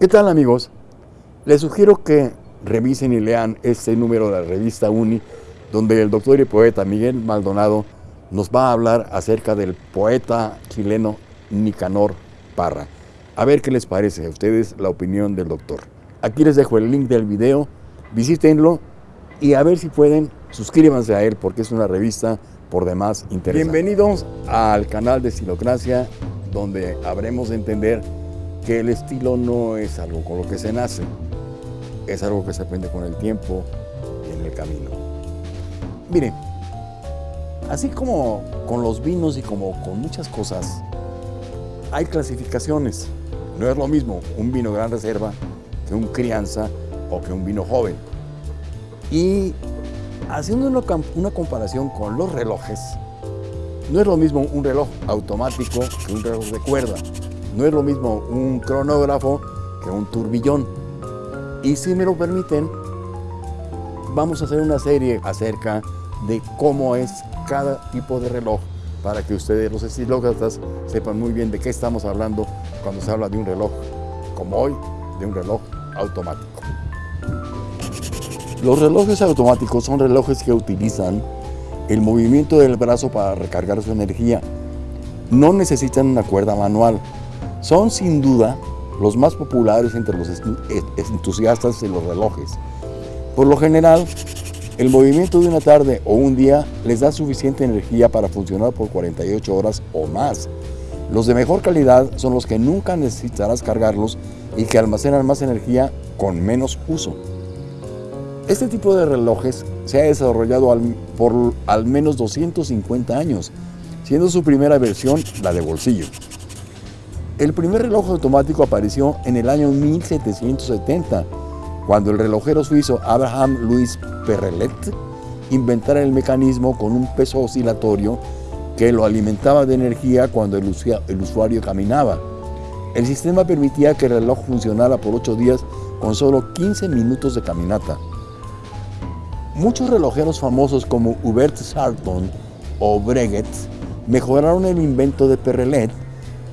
¿Qué tal amigos? Les sugiero que revisen y lean este número de la revista UNI, donde el doctor y poeta Miguel Maldonado nos va a hablar acerca del poeta chileno Nicanor Parra. A ver qué les parece a ustedes la opinión del doctor. Aquí les dejo el link del video, visítenlo y a ver si pueden, suscríbanse a él porque es una revista por demás interesante. Bienvenidos al canal de Estilocracia, donde habremos de entender que el estilo no es algo con lo que se nace, es algo que se aprende con el tiempo y en el camino. Miren, así como con los vinos y como con muchas cosas, hay clasificaciones. No es lo mismo un vino gran reserva que un crianza o que un vino joven. Y haciendo una, una comparación con los relojes, no es lo mismo un reloj automático que un reloj de cuerda. No es lo mismo un cronógrafo que un turbillón. Y si me lo permiten, vamos a hacer una serie acerca de cómo es cada tipo de reloj para que ustedes, los estilócratas, sepan muy bien de qué estamos hablando cuando se habla de un reloj, como hoy, de un reloj automático. Los relojes automáticos son relojes que utilizan el movimiento del brazo para recargar su energía. No necesitan una cuerda manual, son sin duda los más populares entre los eh, entusiastas de los relojes. Por lo general, el movimiento de una tarde o un día les da suficiente energía para funcionar por 48 horas o más. Los de mejor calidad son los que nunca necesitarás cargarlos y que almacenan más energía con menos uso. Este tipo de relojes se ha desarrollado por al menos 250 años, siendo su primera versión la de bolsillo. El primer reloj automático apareció en el año 1770, cuando el relojero suizo Abraham Louis Perrelet inventara el mecanismo con un peso oscilatorio que lo alimentaba de energía cuando el usuario caminaba. El sistema permitía que el reloj funcionara por 8 días con solo 15 minutos de caminata. Muchos relojeros famosos como Hubert Sarton o Breguet mejoraron el invento de Perrelet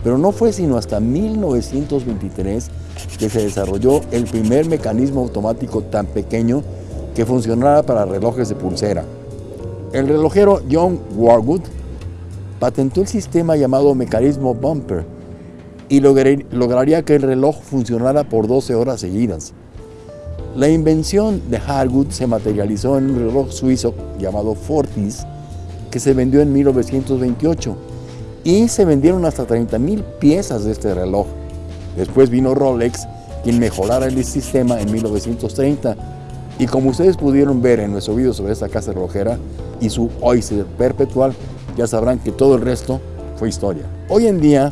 pero no fue sino hasta 1923 que se desarrolló el primer mecanismo automático tan pequeño que funcionara para relojes de pulsera. El relojero John Warwood patentó el sistema llamado mecanismo bumper y lograría que el reloj funcionara por 12 horas seguidas. La invención de Harwood se materializó en un reloj suizo llamado Fortis que se vendió en 1928 y se vendieron hasta 30 mil piezas de este reloj. Después vino Rolex, quien mejorara el sistema en 1930 y como ustedes pudieron ver en nuestro video sobre esta casa relojera y su Oyster perpetual, ya sabrán que todo el resto fue historia. Hoy en día,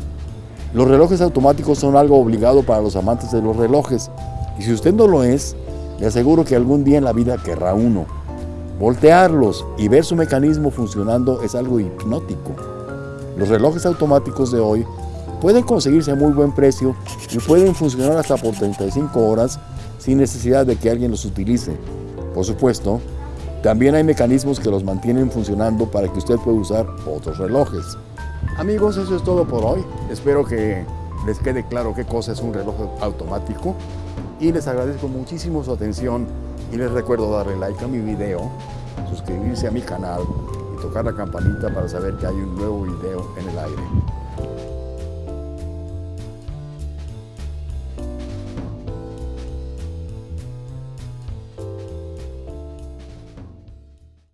los relojes automáticos son algo obligado para los amantes de los relojes y si usted no lo es, le aseguro que algún día en la vida querrá uno. Voltearlos y ver su mecanismo funcionando es algo hipnótico. Los relojes automáticos de hoy pueden conseguirse a muy buen precio y pueden funcionar hasta por 35 horas sin necesidad de que alguien los utilice. Por supuesto, también hay mecanismos que los mantienen funcionando para que usted pueda usar otros relojes. Amigos, eso es todo por hoy. Espero que les quede claro qué cosa es un reloj automático y les agradezco muchísimo su atención y les recuerdo darle like a mi video, suscribirse a mi canal y tocar la campanita para saber que hay un nuevo video en el aire.